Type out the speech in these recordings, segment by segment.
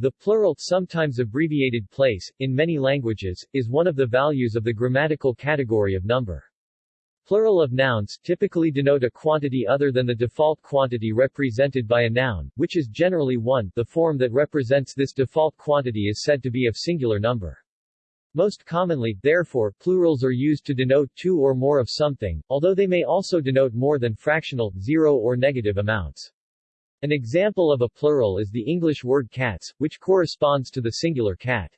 The plural, sometimes abbreviated place, in many languages, is one of the values of the grammatical category of number. Plural of nouns typically denote a quantity other than the default quantity represented by a noun, which is generally 1. The form that represents this default quantity is said to be of singular number. Most commonly, therefore, plurals are used to denote two or more of something, although they may also denote more than fractional, zero or negative amounts. An example of a plural is the English word cats, which corresponds to the singular cat.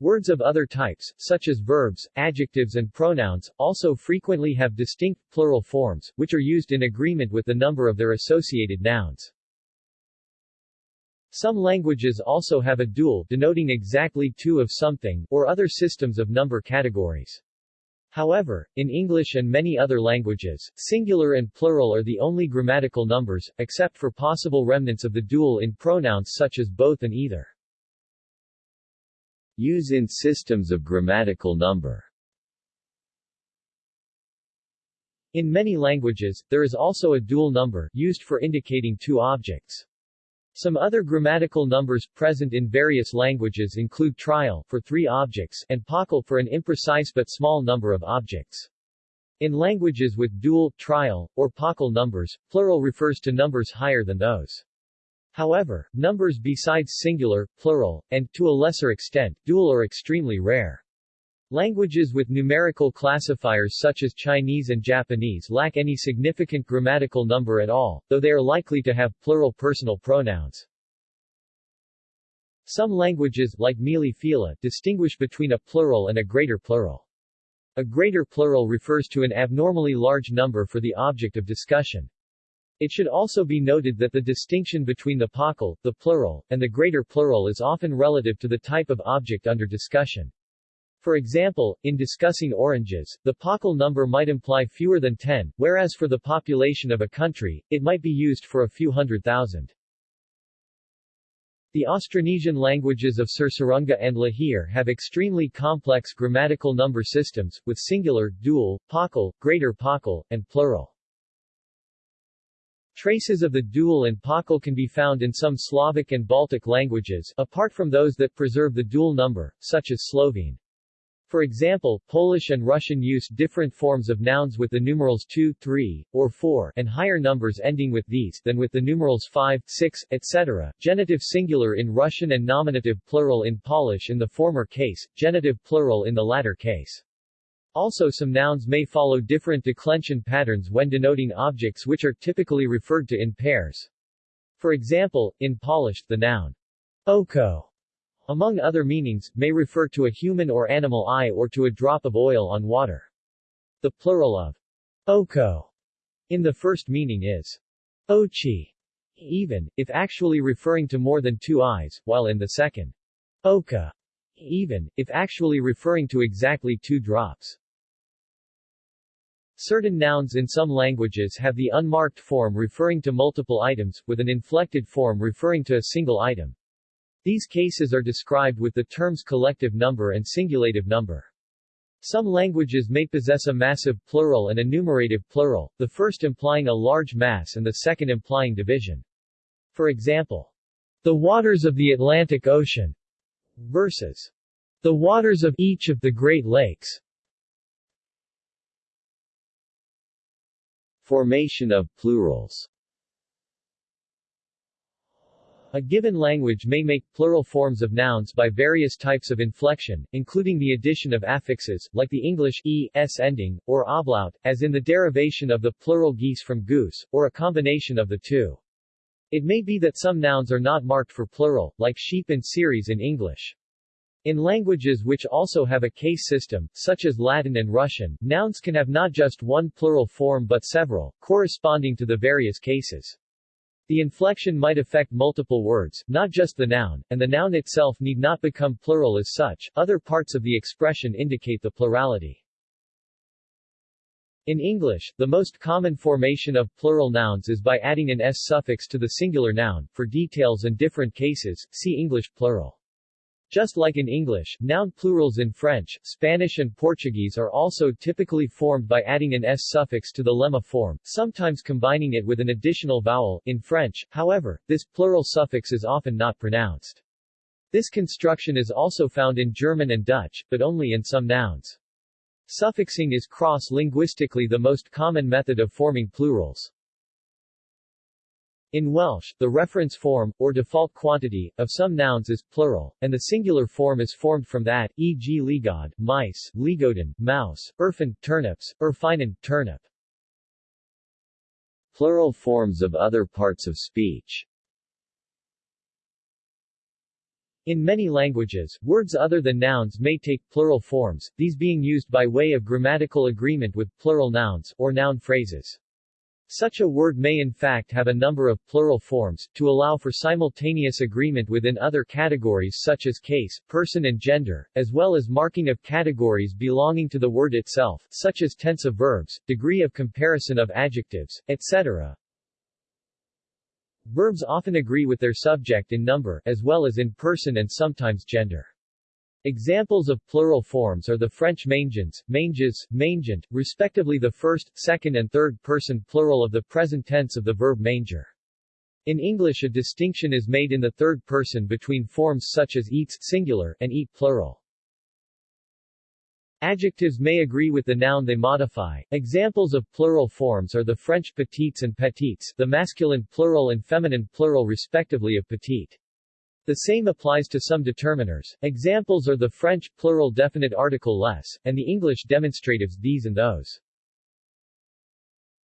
Words of other types, such as verbs, adjectives and pronouns, also frequently have distinct, plural forms, which are used in agreement with the number of their associated nouns. Some languages also have a dual, denoting exactly two of something, or other systems of number categories. However, in English and many other languages, singular and plural are the only grammatical numbers, except for possible remnants of the dual in pronouns such as both and either. Use in systems of grammatical number In many languages, there is also a dual number, used for indicating two objects. Some other grammatical numbers present in various languages include trial for three objects and paucal for an imprecise but small number of objects. In languages with dual, trial, or paucal numbers, plural refers to numbers higher than those. However, numbers besides singular, plural, and, to a lesser extent, dual are extremely rare. Languages with numerical classifiers such as Chinese and Japanese lack any significant grammatical number at all, though they are likely to have plural personal pronouns. Some languages, like Mele-Fila, distinguish between a plural and a greater plural. A greater plural refers to an abnormally large number for the object of discussion. It should also be noted that the distinction between the paucal, the plural, and the greater plural is often relative to the type of object under discussion. For example, in discussing oranges, the paucal number might imply fewer than 10, whereas for the population of a country, it might be used for a few hundred thousand. The Austronesian languages of Sursurunga and Lihir have extremely complex grammatical number systems, with singular, dual, paucal, greater paucal, and plural. Traces of the dual and paucal can be found in some Slavic and Baltic languages, apart from those that preserve the dual number, such as Slovene. For example, Polish and Russian use different forms of nouns with the numerals 2, 3, or 4, and higher numbers ending with these, than with the numerals 5, 6, etc. Genitive singular in Russian and nominative plural in Polish in the former case, genitive plural in the latter case. Also some nouns may follow different declension patterns when denoting objects which are typically referred to in pairs. For example, in Polish, the noun oko, among other meanings, may refer to a human or animal eye or to a drop of oil on water. The plural of oko in the first meaning is oczy, even, if actually referring to more than two eyes, while in the second oka, even, if actually referring to exactly two drops. Certain nouns in some languages have the unmarked form referring to multiple items, with an inflected form referring to a single item. These cases are described with the terms collective number and singulative number. Some languages may possess a massive plural and a numerative plural, the first implying a large mass and the second implying division. For example, the waters of the Atlantic Ocean versus the waters of each of the Great Lakes. Formation of plurals A given language may make plural forms of nouns by various types of inflection, including the addition of affixes, like the English e, s ending, or ablaut, as in the derivation of the plural geese from goose, or a combination of the two. It may be that some nouns are not marked for plural, like sheep and series in English. In languages which also have a case system, such as Latin and Russian, nouns can have not just one plural form but several, corresponding to the various cases. The inflection might affect multiple words, not just the noun, and the noun itself need not become plural as such, other parts of the expression indicate the plurality. In English, the most common formation of plural nouns is by adding an s suffix to the singular noun. For details and different cases, see English plural. Just like in English, noun plurals in French, Spanish and Portuguese are also typically formed by adding an s suffix to the lemma form, sometimes combining it with an additional vowel. In French, however, this plural suffix is often not pronounced. This construction is also found in German and Dutch, but only in some nouns. Suffixing is cross-linguistically the most common method of forming plurals. In Welsh, the reference form, or default quantity, of some nouns is plural, and the singular form is formed from that, e.g. llygod, mice, llygoden, mouse, erfin, turnips, erfinen, turnip. Plural forms of other parts of speech In many languages, words other than nouns may take plural forms, these being used by way of grammatical agreement with plural nouns, or noun phrases. Such a word may in fact have a number of plural forms, to allow for simultaneous agreement within other categories such as case, person and gender, as well as marking of categories belonging to the word itself, such as tense of verbs, degree of comparison of adjectives, etc. Verbs often agree with their subject in number, as well as in person and sometimes gender. Examples of plural forms are the French mangeons, mangez, mangent, respectively the first, second and third person plural of the present tense of the verb manger. In English a distinction is made in the third person between forms such as eats singular and eat plural. Adjectives may agree with the noun they modify. Examples of plural forms are the French petites and petites, the masculine plural and feminine plural respectively of petite. The same applies to some determiners. Examples are the French plural definite article les, and the English demonstratives these and those.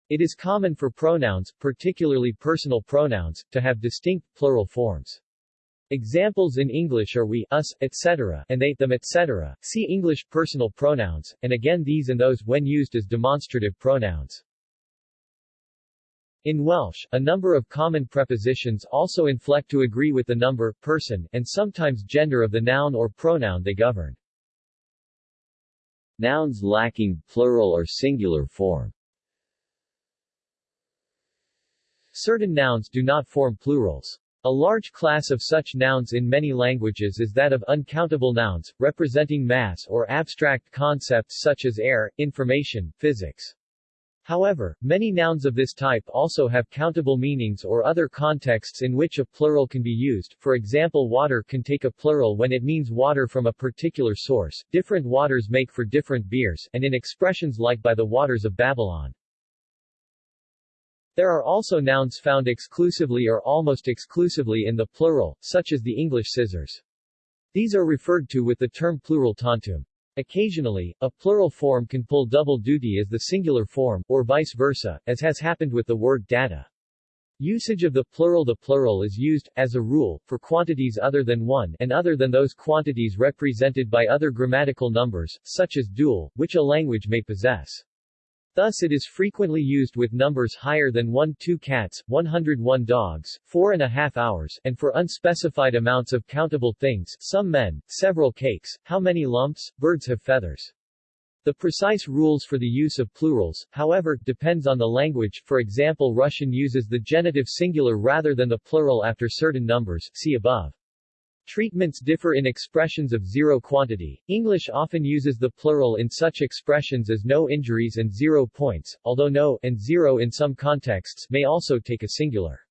It is common for pronouns, particularly personal pronouns, to have distinct plural forms. Examples in English are we, us, etc., and they, them, etc. See English personal pronouns, and again these and those when used as demonstrative pronouns. In Welsh, a number of common prepositions also inflect to agree with the number, person, and sometimes gender of the noun or pronoun they govern. Nouns lacking plural or singular form Certain nouns do not form plurals. A large class of such nouns in many languages is that of uncountable nouns, representing mass or abstract concepts such as air, information, physics. However, many nouns of this type also have countable meanings or other contexts in which a plural can be used, for example water can take a plural when it means water from a particular source, different waters make for different beers, and in expressions like by the waters of Babylon. There are also nouns found exclusively or almost exclusively in the plural, such as the English scissors. These are referred to with the term plural tantum. Occasionally, a plural form can pull double duty as the singular form, or vice versa, as has happened with the word data. Usage of the plural The plural is used, as a rule, for quantities other than one and other than those quantities represented by other grammatical numbers, such as dual, which a language may possess. Thus it is frequently used with numbers higher than 1 2 cats, 101 dogs, four and a half hours, and for unspecified amounts of countable things, some men, several cakes, how many lumps, birds have feathers. The precise rules for the use of plurals, however, depends on the language, for example Russian uses the genitive singular rather than the plural after certain numbers, see above. Treatments differ in expressions of zero quantity. English often uses the plural in such expressions as no injuries and zero points, although no and zero in some contexts may also take a singular.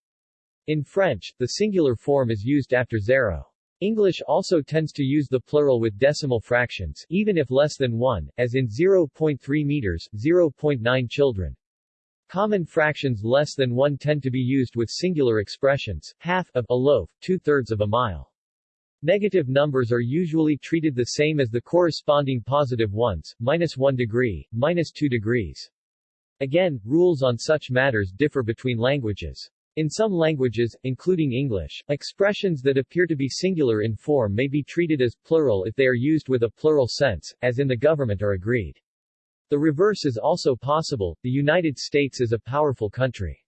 In French, the singular form is used after zero. English also tends to use the plural with decimal fractions, even if less than 1, as in 0.3 meters, 0.9 children. Common fractions less than 1 tend to be used with singular expressions, half of a loaf, two-thirds of a mile. Negative numbers are usually treated the same as the corresponding positive ones, minus 1 degree, minus 2 degrees. Again, rules on such matters differ between languages. In some languages, including English, expressions that appear to be singular in form may be treated as plural if they are used with a plural sense, as in the government are agreed. The reverse is also possible, the United States is a powerful country.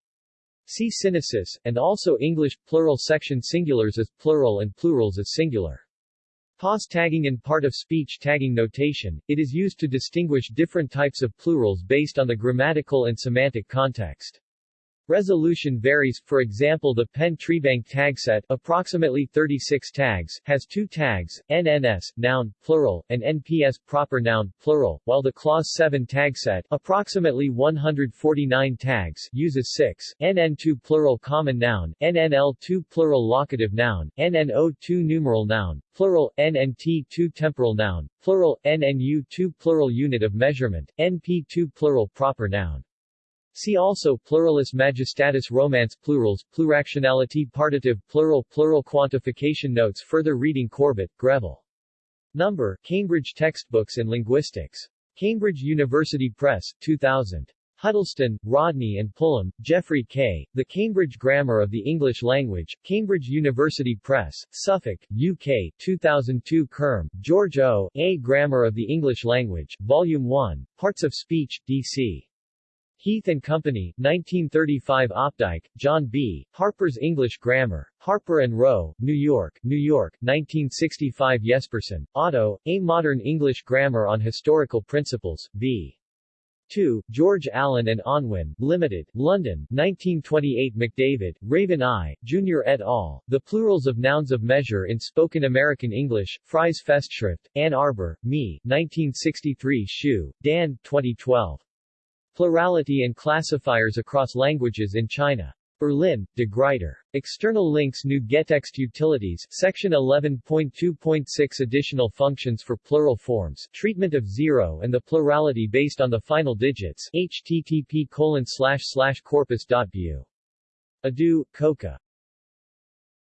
See synesis, and also English, plural section singulars as plural and plurals as singular. POS tagging and part of speech tagging notation, it is used to distinguish different types of plurals based on the grammatical and semantic context. Resolution varies, for example the Penn Treebank tagset approximately 36 tags, has two tags, NNS, noun, plural, and NPS, proper noun, plural, while the CLAWS 7 tagset approximately 149 tags uses 6, NN2 plural common noun, NNL2 plural locative noun, NNO2 numeral noun, plural, NNT2 temporal noun, plural, NNU2 plural unit of measurement, NP2 plural proper noun. See also Pluralis Majestatis Romance Plurals, Pluractionality Partitive Plural Plural Quantification Notes Further reading Corbett, Greville. Number, Cambridge Textbooks in Linguistics. Cambridge University Press, 2000. Huddleston, Rodney and Pullum, Geoffrey K., The Cambridge Grammar of the English Language, Cambridge University Press, Suffolk, UK, 2002 Curme, George O., A Grammar of the English Language, Volume 1, Parts of Speech, D.C. Heath and Company, 1935 Opdyke, John B., Harper's English Grammar, Harper and Row, New York, New York, 1965 Jespersen, Otto, A Modern English Grammar on Historical Principles, v. 2, George Allen and Unwin, Limited, London, 1928 McDavid, Raven I, Jr. et al., The Plurals of Nouns of Measure in Spoken American English, Fries Festschrift, Ann Arbor, Me, 1963 Xu, Dan, 2012. Plurality and Classifiers Across Languages in China. Berlin, De Gruyter. External links GNU gettext Utilities Section 11.2.6 Additional functions for plural forms, treatment of zero and the plurality based on the final digits http colon slash slash corpus.bu. Adu, Coca.